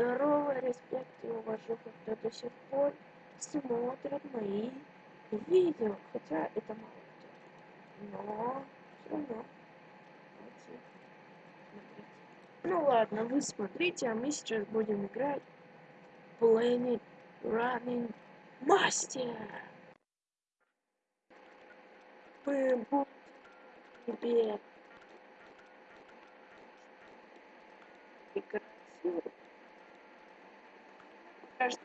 Здорово, респект и уважуха, кто до сих пор смотрит мои видео. Хотя это мало кто. Но все равно. Ну ладно, вы смотрите, а мы сейчас будем играть Planet Running Master. Мы будем тебе каждый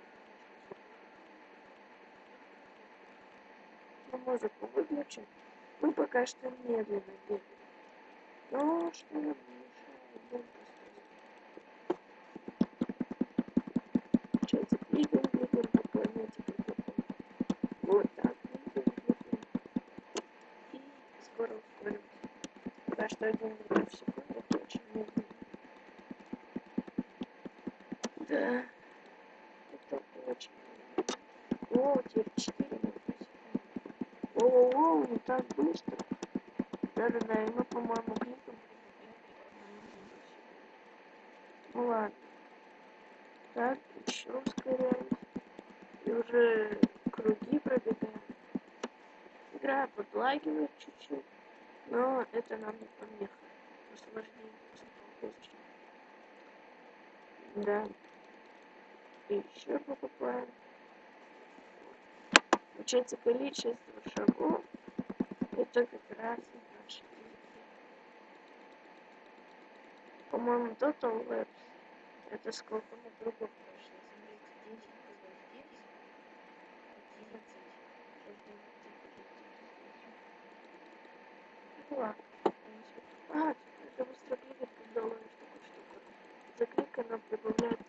мы музыку выключим. Мы пока что медленно бегаем. Но что нам мешает получается двигаем двигаем по планете вот так. Двигаем двигаем и скоро ускоримся пока что один метр в секунду это очень медленно. Да. Очень. О, теперь 4 минуты. Не так быстро. Да-да-да, и мы, по-моему, кликом. Ну ладно. Так, еще ускоряемся. И уже круги пробегаем. Игра подлагивает чуть-чуть, но это нам не помеха. Наслаждение. Да еще покупаем. Получается количество шагов. Это как раз По-моему, Total Labs. Это сколько мы кругов прошли. Смотрите, 10 10, 11, Ну ладно. А, это быстро кликать, когда ловишь такую штуку. За прибавляет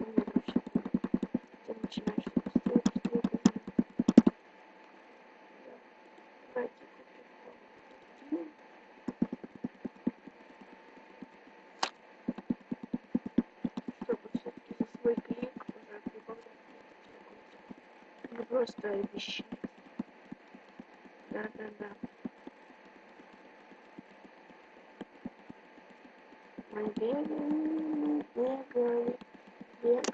начинаешь быстрее, быстрее бежать. Давайте купим Чтобы все-таки за свой клик уже прибавлять просто обещать. Да-да-да. Мы бегаем, бегаем, бегаем.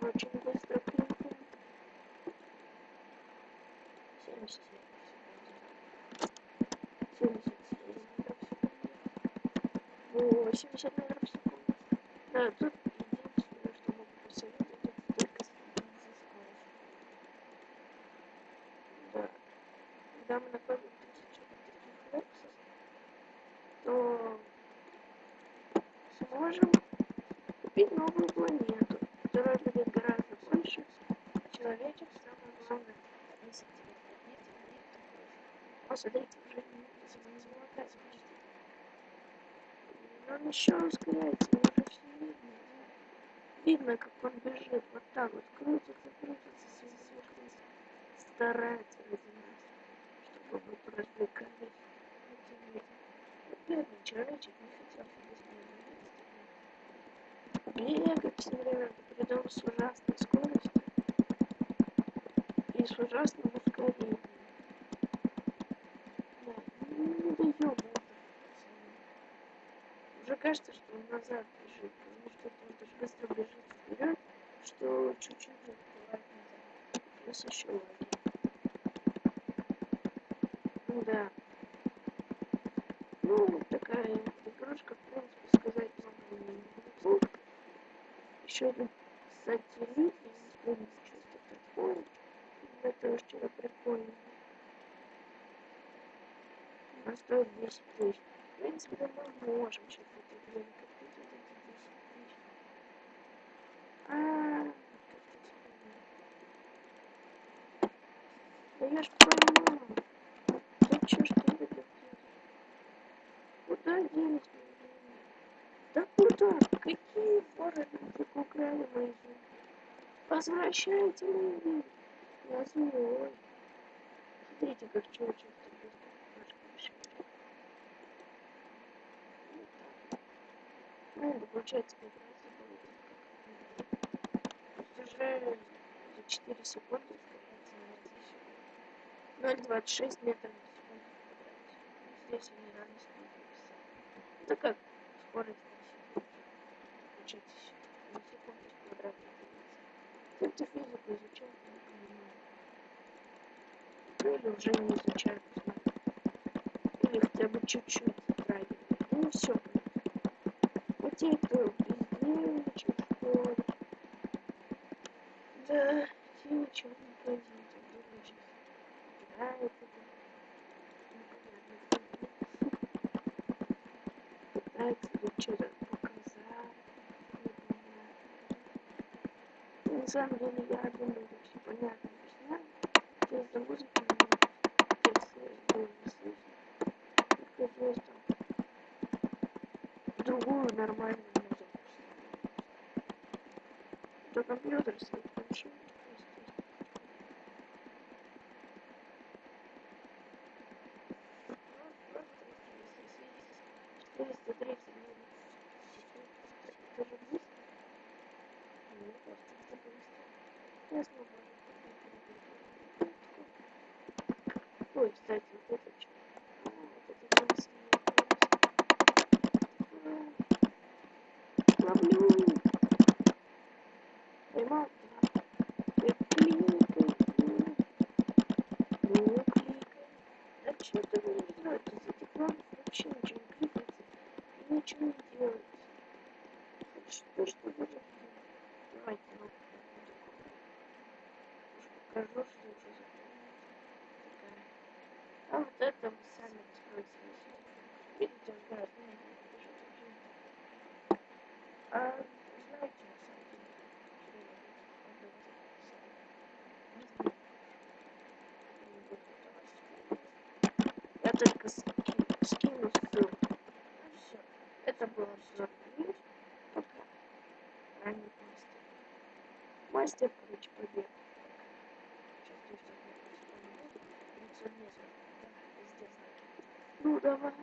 очень быстро кликаем. 70 70 80 метров в секунду. Да, тут единственное, что могу посоветовать, это только следить за скоростью. Да. Когда мы накопим тысячу таких лексов, то сможем купить новую планету, которая будет гораздо больше, человечек самое главное снизить О, смотрите, уже не золотая скорость. Он еще ускоряется, уже все видно. Видно, как он бежит вот так вот, крутится, крутится, сверху старается ради нас, чтобы мы развлекались. Бедный человечек не хотел бегать все время, придем с ужасной скоростью и с ужасным ускорением. Да, не даем это, Уже кажется, что он назад бежит, потому что он так быстро бежит вперед, что чуть-чуть открывает назад. Плюс еще лаги. Да. Ну, такая игрушка, в принципе, сказать много не могу еще один сателлит, я не помню, что это уж что-то прикольное. Она стоит 10 тысяч. В принципе, мы можем сейчас это время купить вот эти 10 тысяч. Да я ж понимаю. Да чё ж ты это Куда денег да куда? Какие воры так украли мои? Возвращайте мои. Я злой. Смотрите, как чувачок Ну, это получается как раз уже за 4 секунды на 0,26 метров в секунду. здесь они реально скидываются. Это как скорость учить на секунду в квадрате ты физику изучал, не понимаю. Ну или уже не знаю. Или хотя бы чуть-чуть правильно. Ну все. А те, кто везде учат в школе. Да, те ничего не ходит, а сейчас играет это. Непонятно. Пытается тебе что-то показать. На самом деле я думаю, это все понятно объясняю. Из-за музыки не текст было не слышно. Там другую нормальную музыку То компьютер стоит включил. Четыреста тридцать Это же быстро. Ну, просто это быстро. Я смогу. Ой, кстати, вот это что? А, вот это красиво. Ловлю. Поймал. да. Я кликаю. Ну, кликаю. Да что ты не делаешь из этих ламп? Вообще ничего не кликается. И ничего не делается. Это что, что фигня? Давайте, ну, уж покажу, что это за такая. А вот это вы сами откроете. Видите, он знает, ну, так. А знаете, на самом деле, что я самое? Не знаю. Не. Я только скину, скину ссылку. Ну все. Это было. Ранний мастер. Мастер, короче, побег. Сейчас Ну давай.